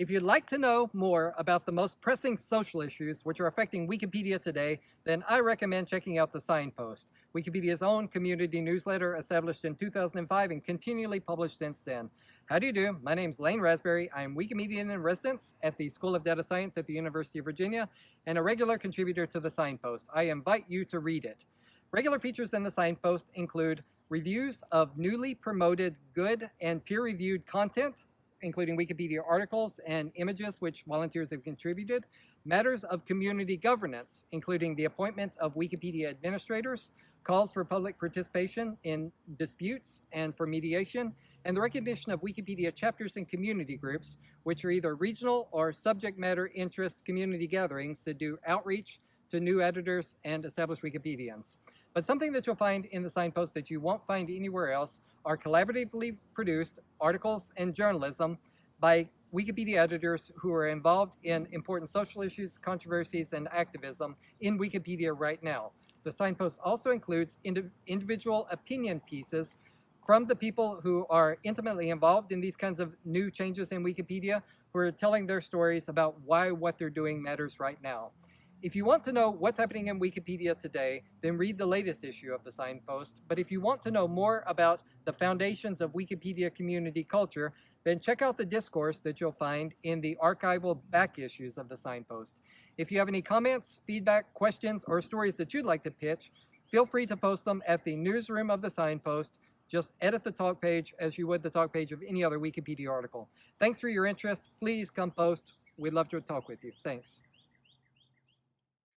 If you'd like to know more about the most pressing social issues which are affecting Wikipedia today, then I recommend checking out the Signpost, Wikipedia's own community newsletter established in 2005 and continually published since then. How do you do? My name is Lane Rasberry. I'm Wikimedian in residence at the School of Data Science at the University of Virginia and a regular contributor to the Signpost. I invite you to read it. Regular features in the Signpost include reviews of newly promoted good and peer-reviewed content, including Wikipedia articles and images which volunteers have contributed, matters of community governance, including the appointment of Wikipedia administrators, calls for public participation in disputes and for mediation, and the recognition of Wikipedia chapters and community groups, which are either regional or subject matter interest community gatherings that do outreach to new editors and established Wikipedians. But something that you'll find in the signpost that you won't find anywhere else are collaboratively produced articles and journalism by Wikipedia editors who are involved in important social issues, controversies, and activism in Wikipedia right now. The signpost also includes indiv individual opinion pieces from the people who are intimately involved in these kinds of new changes in Wikipedia, who are telling their stories about why what they're doing matters right now. If you want to know what's happening in Wikipedia today, then read the latest issue of the Signpost. But if you want to know more about the foundations of Wikipedia community culture, then check out the discourse that you'll find in the archival back issues of the Signpost. If you have any comments, feedback, questions, or stories that you'd like to pitch, feel free to post them at the newsroom of the Signpost. Just edit the talk page as you would the talk page of any other Wikipedia article. Thanks for your interest. Please come post. We'd love to talk with you. Thanks.